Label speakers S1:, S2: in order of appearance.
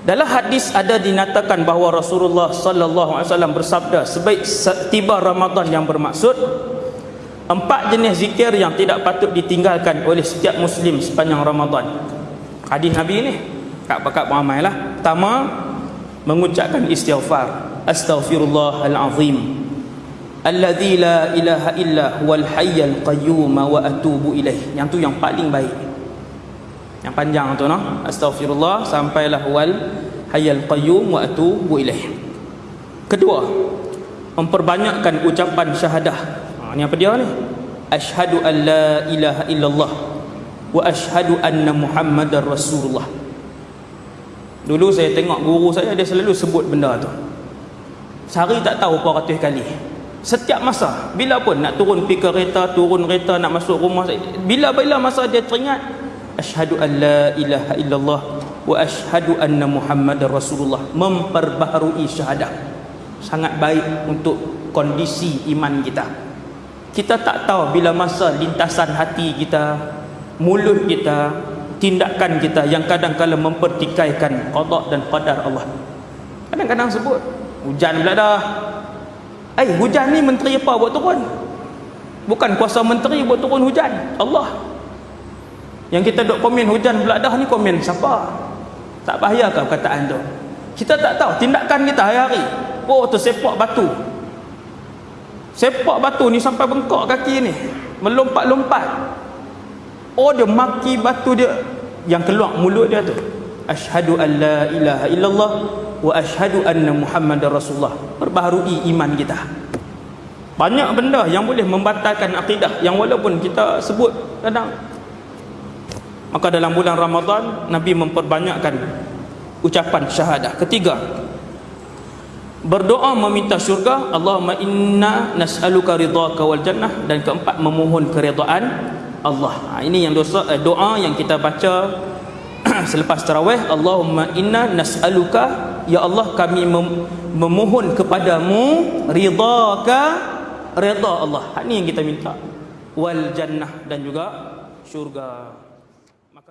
S1: dalam hadis ada dinyatakan bahawa Rasulullah sallallahu alaihi wasallam bersabda sebaik tiba Ramadan yang bermaksud empat jenis zikir yang tidak patut ditinggalkan oleh setiap muslim sepanjang Ramadan. Hadis Nabi ni kat pakat lah. Pertama mengucapkan istighfar. Astaghfirullahal azim. Alladzi la ilaha illa huwal hayyul qayyum wa atubu ilaih. Yang tu yang paling baik yang panjang tu no? Astaghfirullah sampailah wal hayyul qayyum wa atubu ilaih. Kedua memperbanyakkan ucapan syahadah. Ha, ni apa dia ni? Asyhadu an la ilaha illallah wa asyhadu anna muhammadar rasulullah. Dulu saya tengok guru saya dia selalu sebut benda tu. Sehari tak tahu berapa ratus kali. Setiap masa bila pun nak turun pergi kereta turun kereta nak masuk rumah bila-bila masa dia teringat asyhadu an la ilaha illallah wa asyhadu anna muhammadar rasulullah. Memperbaharui syahadah. Sangat baik untuk kondisi iman kita. Kita tak tahu bila masa lintasan hati kita mulut kita tindakan kita yang kadang-kadang mempertikaikan qada dan qadar Allah. Kadang-kadang sebut hujan pula dah. Eh hujan ni menteri apa buat turun? Bukan kuasa menteri buat turun hujan. Allah yang kita duk komen hujan pula dah ni komen siapa? Tak bahaya ke perkataan tu? Kita tak tahu tindakan kita hari-hari. Oh tu sepak batu. Sepak batu ni sampai bengkok kaki ni melompat-lompat. Oh dia maki batu dia yang keluar mulut dia tu. Asyhadu an la ilaha illallah wa asyhadu anna muhammadar rasulullah. Perbaharui iman kita. Banyak benda yang boleh membatalkan akidah yang walaupun kita sebut kadang maka dalam bulan Ramadan Nabi memperbanyakkan ucapan syahadah ketiga. Berdoa meminta syurga Allahumma inna nas'aluka ridhaka wal jannah. Dan keempat memohon keridaan Allah. Ha, ini yang dosa, eh, doa yang kita baca selepas tarawih. Allahumma inna nas'aluka ya Allah kami mem memohon kepadamu ridhaka ridha Allah. Ha, ini yang kita minta. Wal jannah dan juga syurga